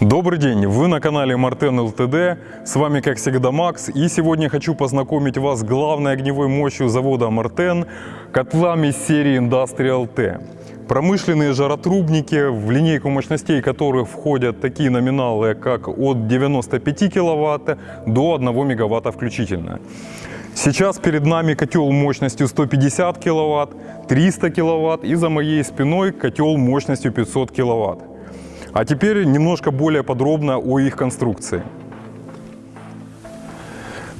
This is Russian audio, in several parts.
Добрый день, вы на канале Мартен ЛТД, с вами как всегда Макс, и сегодня хочу познакомить вас с главной огневой мощью завода Мартен, котлами серии Industrial T. Промышленные жаротрубники, в линейку мощностей которых входят такие номиналы, как от 95 кВт до 1 МВт включительно. Сейчас перед нами котел мощностью 150 кВт, 300 кВт и за моей спиной котел мощностью 500 кВт. А теперь немножко более подробно о их конструкции.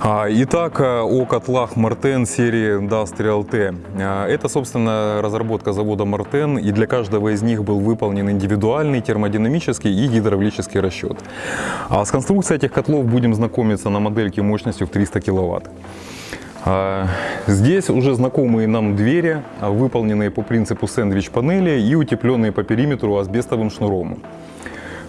А, Итак, э, о котлах Мартен серии Industrial T. А, Это, собственно, разработка завода Мартен, и для каждого из них был выполнен индивидуальный термодинамический и гидравлический расчет. А с конструкцией этих котлов будем знакомиться на модельке мощностью в 300 кВт. А, Здесь уже знакомые нам двери, выполненные по принципу сэндвич-панели и утепленные по периметру асбестовым шнуром.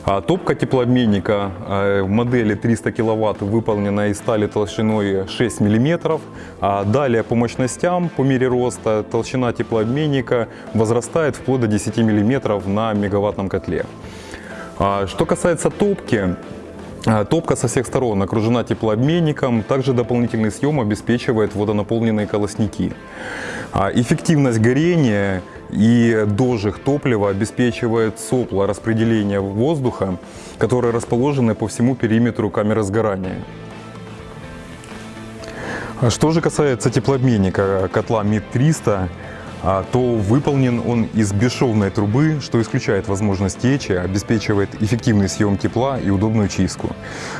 А Топка теплообменника а, в модели 300 кВт выполнена из стали толщиной 6 мм. А далее по мощностям, по мере роста, толщина теплообменника возрастает вплоть до 10 мм на мегаваттном котле. Что касается топки, Топка со всех сторон окружена теплообменником, также дополнительный съем обеспечивает водонаполненные колосники. А Эффективность горения и дожиг топлива обеспечивает сопла распределения воздуха, которые расположены по всему периметру камеры сгорания. А Что же касается теплообменника котла МИД-300, а, то выполнен он из бесшовной трубы, что исключает возможность течи, обеспечивает эффективный съем тепла и удобную чистку.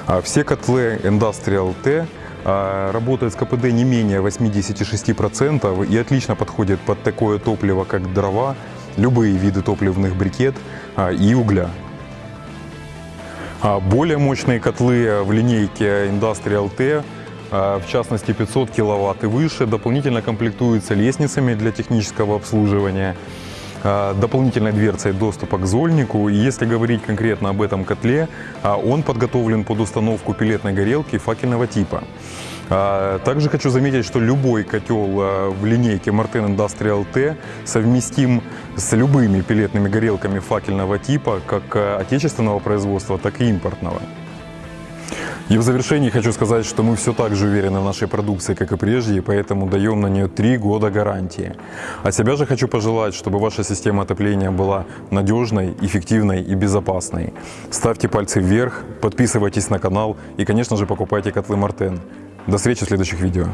А Все котлы Industrial T а, работают с КПД не менее 86% и отлично подходят под такое топливо, как дрова, любые виды топливных брикет и угля. Более мощные котлы в линейке Industrial T в частности 500 киловатт и выше, дополнительно комплектуются лестницами для технического обслуживания, дополнительной дверцей доступа к зольнику. И если говорить конкретно об этом котле, он подготовлен под установку пилетной горелки факельного типа. Также хочу заметить, что любой котел в линейке Martin Industrial T совместим с любыми пилетными горелками факельного типа, как отечественного производства, так и импортного. И в завершении хочу сказать, что мы все так же уверены в нашей продукции, как и прежде, поэтому даем на нее 3 года гарантии. От себя же хочу пожелать, чтобы ваша система отопления была надежной, эффективной и безопасной. Ставьте пальцы вверх, подписывайтесь на канал и, конечно же, покупайте котлы Мартен. До встречи в следующих видео.